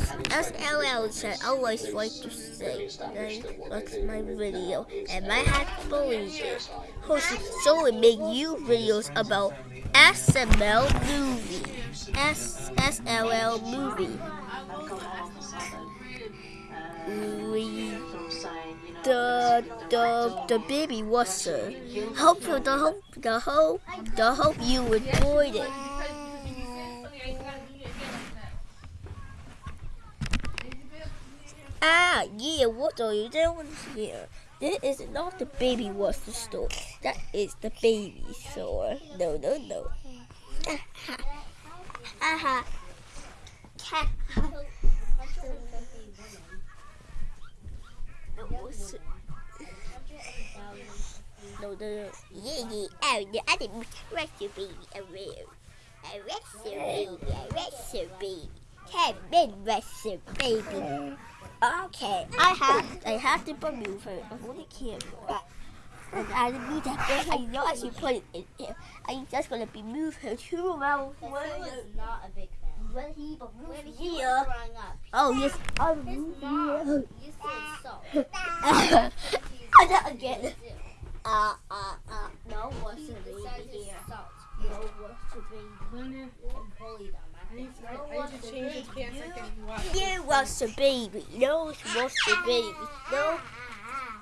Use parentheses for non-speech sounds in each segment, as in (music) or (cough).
SLL I always like to say then my video and I had to believe it. Host so we make you videos about SML movie. S SLL movie. We the the the baby was uh, hope the hope the hope the hope you enjoyed it. Ah, yeah, what are you doing here? This is not the baby water store. That is the baby store. No, no, no. Aha. No, no, no. Yeah, yeah. Oh, no, I didn't arrest your baby. Arrest. Arrest your baby. Arrest your baby. Can't arrest baby. Okay, I have I have to remove her before the camera. And I need that I know I should put it in here. I'm just gonna be move her to around. is not a big fan. When he but When he was here. growing up, Oh yes, I'll it's move not. here. You said salt. (laughs) I did again. Uh uh uh. No, It baby says here? No, what's the baby? Linda, I'm bullied on I need that. to, I need to. You was the baby. No, what's the baby? No,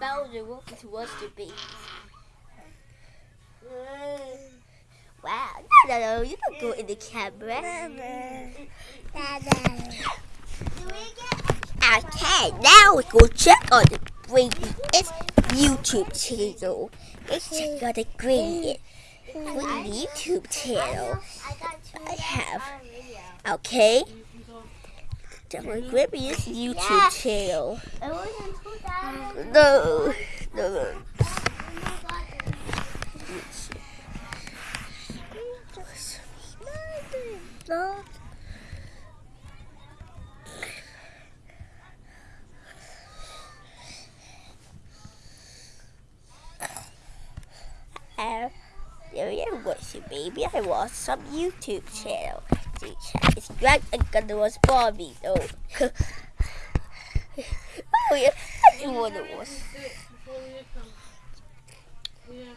Bowser what's was the baby? Wow, no, no, no, you don't go in the camera. Okay, now we go check on the baby. It's YouTube channel. Let's check out the green green YouTube channel. I have. Okay. The Grippy's YouTube channel. No, no, no. No. Uh, there you watch it, baby. I watched some YouTube channel. It's great and gonna watch Barbie though. (laughs) oh yeah, I. Before Leah comes. Leah,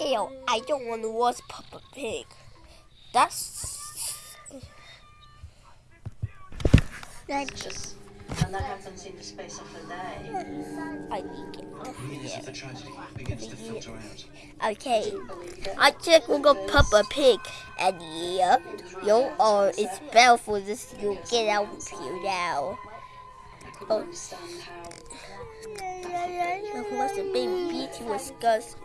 Ew, I don't want to watch Peppa Pig. That's that's just And that happens in the space of a day. I need to get off Immediately here. the tragedy begins to filter out. Okay, I check Google Peppa Pig, and yeah, you are it's bad for this. You get out of here now. I couldn't understand how Of course, the baby Peach was disgusting.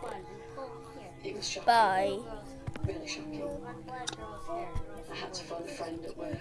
it. Bye. Really shocking. I had to phone a friend at work.